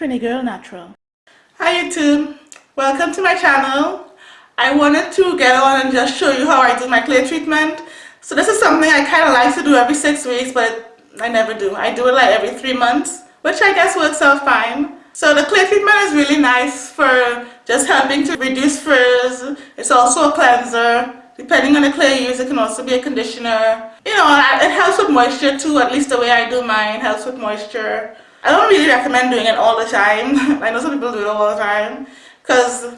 Trini Girl Natural. Hi YouTube, welcome to my channel. I wanted to get on and just show you how I do my clay treatment. So this is something I kind of like to do every six weeks but I never do. I do it like every three months which I guess works out fine. So the clay treatment is really nice for just helping to reduce frizz. It's also a cleanser. Depending on the clay you use, it can also be a conditioner. You know, it helps with moisture too, at least the way I do mine helps with moisture. I don't really recommend doing it all the time. I know some people do it all the time because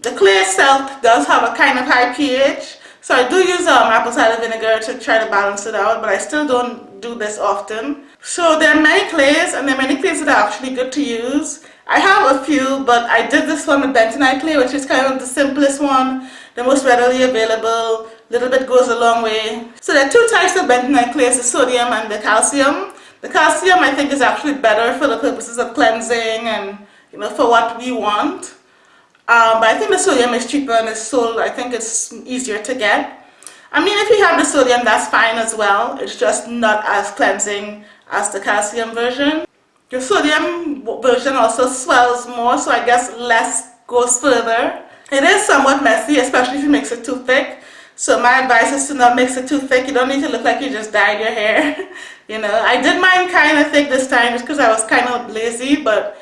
the clear self does have a kind of high pH. So I do use um, apple cider vinegar to try to balance it out, but I still don't do this often. So there are many clays and there are many clays that are actually good to use. I have a few, but I did this one with bentonite clay, which is kind of the simplest one, the most readily available, little bit goes a long way. So there are two types of bentonite clays, the sodium and the calcium. The calcium I think is actually better for the purposes of cleansing and you know for what we want. Um, but I think the sodium is cheaper and it's sold, I think it's easier to get. I mean if you have the sodium that's fine as well, it's just not as cleansing as the calcium version. The sodium version also swells more so I guess less goes further. It is somewhat messy especially if you mix it too thick. So my advice is to not mix it too thick. You don't need to look like you just dyed your hair. you know, I did mine kind of thick this time just because I was kind of lazy, but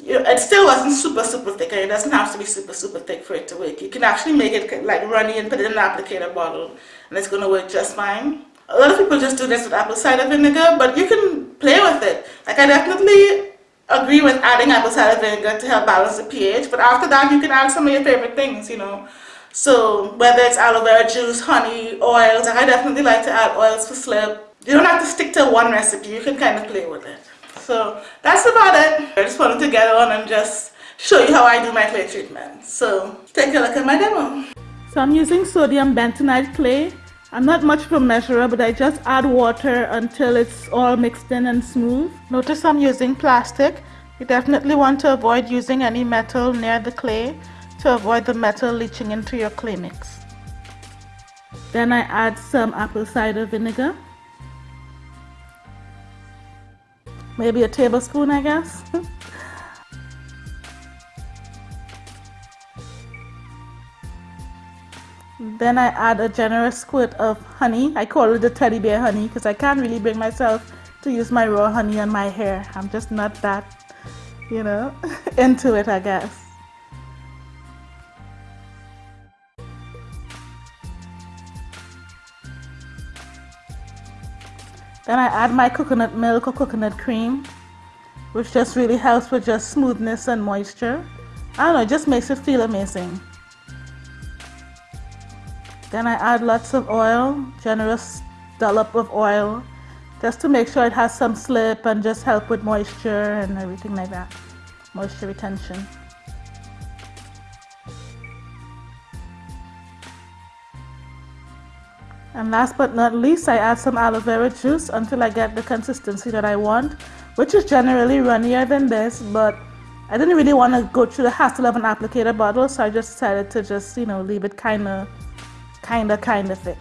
it still wasn't super, super thick. And it doesn't have to be super, super thick for it to work. You can actually make it like runny and put it in an applicator bottle and it's going to work just fine. A lot of people just do this with apple cider vinegar, but you can play with it. Like I definitely agree with adding apple cider vinegar to help balance the pH, but after that you can add some of your favorite things, you know. So whether it's aloe vera juice, honey, oils, I definitely like to add oils for slip. You don't have to stick to one recipe, you can kind of play with it. So that's about it. I just wanted to get on and just show you how I do my clay treatment. So take a look at my demo. So I'm using sodium bentonite clay. I'm not much of a measurer, but I just add water until it's all mixed in and smooth. Notice I'm using plastic. You definitely want to avoid using any metal near the clay to avoid the metal leaching into your clay mix. Then I add some apple cider vinegar. Maybe a tablespoon, I guess. then I add a generous squirt of honey. I call it the teddy bear honey because I can't really bring myself to use my raw honey on my hair. I'm just not that, you know, into it, I guess. Then I add my coconut milk or coconut cream, which just really helps with just smoothness and moisture. I don't know, it just makes it feel amazing. Then I add lots of oil, generous dollop of oil, just to make sure it has some slip and just help with moisture and everything like that, moisture retention. And last but not least, I add some aloe vera juice until I get the consistency that I want, which is generally runnier than this, but I didn't really want to go through the hassle of an applicator bottle, so I just decided to just, you know, leave it kind of, kind of, kind of thick.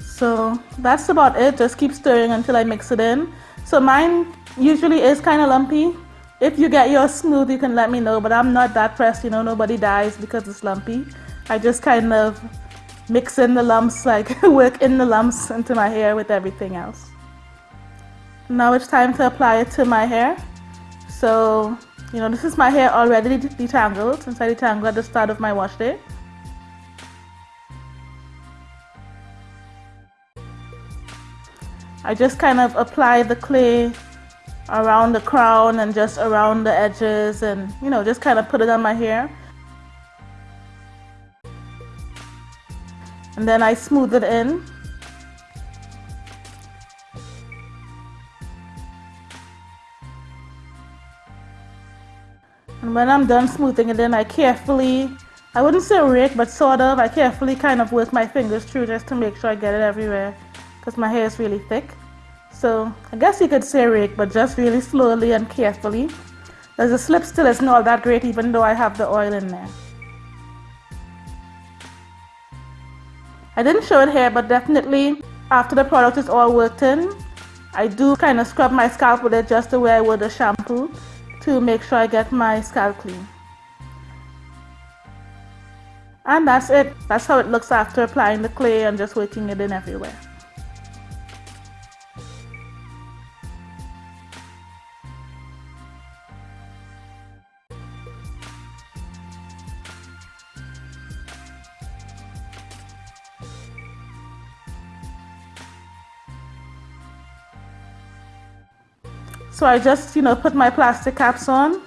So that's about it. Just keep stirring until I mix it in. So mine usually is kind of lumpy. If you get yours smooth, you can let me know, but I'm not that pressed, you know, nobody dies because it's lumpy. I just kind of mix in the lumps, like work in the lumps into my hair with everything else. Now it's time to apply it to my hair. So, you know, this is my hair already detangled since I detangled at the start of my wash day. I just kind of apply the clay around the crown and just around the edges and, you know, just kind of put it on my hair. And then I smooth it in. And when I'm done smoothing it in I carefully I wouldn't say rake but sort of I carefully kind of work my fingers through just to make sure I get it everywhere because my hair is really thick. So I guess you could say rake but just really slowly and carefully. Because the slip still isn't all that great even though I have the oil in there I didn't show it here, but definitely after the product is all worked in, I do kind of scrub my scalp with it just the way I would a shampoo to make sure I get my scalp clean. And that's it. That's how it looks after applying the clay and just working it in everywhere. So I just, you know, put my plastic caps on.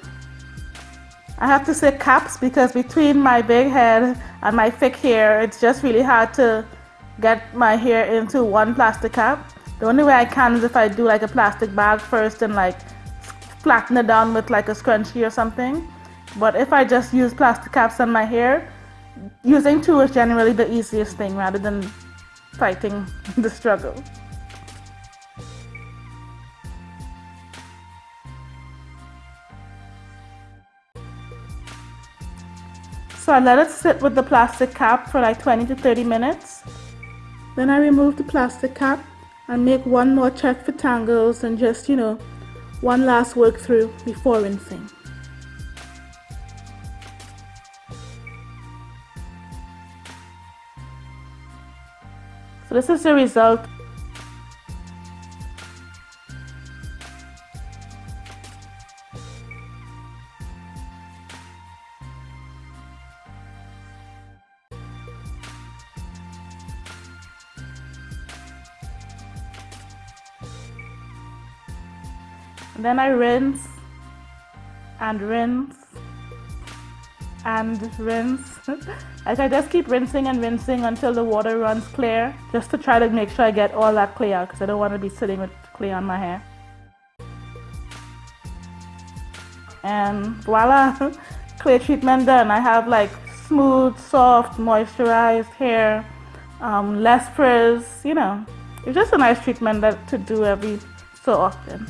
I have to say caps because between my big head and my thick hair, it's just really hard to get my hair into one plastic cap. The only way I can is if I do like a plastic bag first and like flatten it down with like a scrunchie or something. But if I just use plastic caps on my hair, using two is generally the easiest thing rather than fighting the struggle. So I let it sit with the plastic cap for like 20 to 30 minutes. Then I remove the plastic cap and make one more check for tangles and just, you know, one last work through before rinsing. So this is the result then I rinse and rinse and rinse. Like I just keep rinsing and rinsing until the water runs clear just to try to make sure I get all that clay out because I don't want to be sitting with clay on my hair. And voila clay treatment done. I have like smooth soft moisturized hair um, less frizz you know. It's just a nice treatment that to do every so often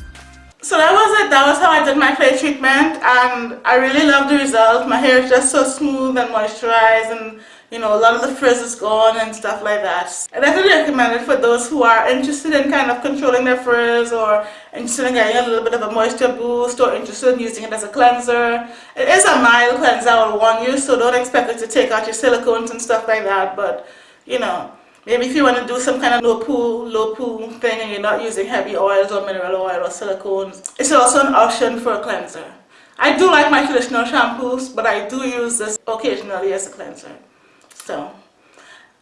so that was it. That was how I did my clay treatment and I really love the result. My hair is just so smooth and moisturized and you know a lot of the frizz is gone and stuff like that. I definitely recommend it for those who are interested in kind of controlling their frizz or interested in getting a little bit of a moisture boost or interested in using it as a cleanser. It is a mild cleanser I will warn you so don't expect it to take out your silicones and stuff like that but you know Maybe if you want to do some kind of low poo, low poo thing and you're not using heavy oils or mineral oil or silicones, it's also an option for a cleanser. I do like my traditional shampoos, but I do use this occasionally as a cleanser. So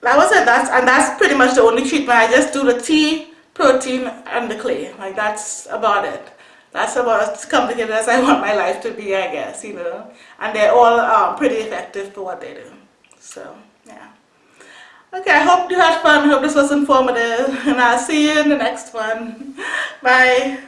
that was it. That's and that's pretty much the only treatment. I just do the tea, protein, and the clay. Like that's about it. That's about as complicated as I want my life to be, I guess, you know. And they're all um, pretty effective for what they do. So. Okay, I hope you had fun. I hope this was informative. And I'll see you in the next one. Bye.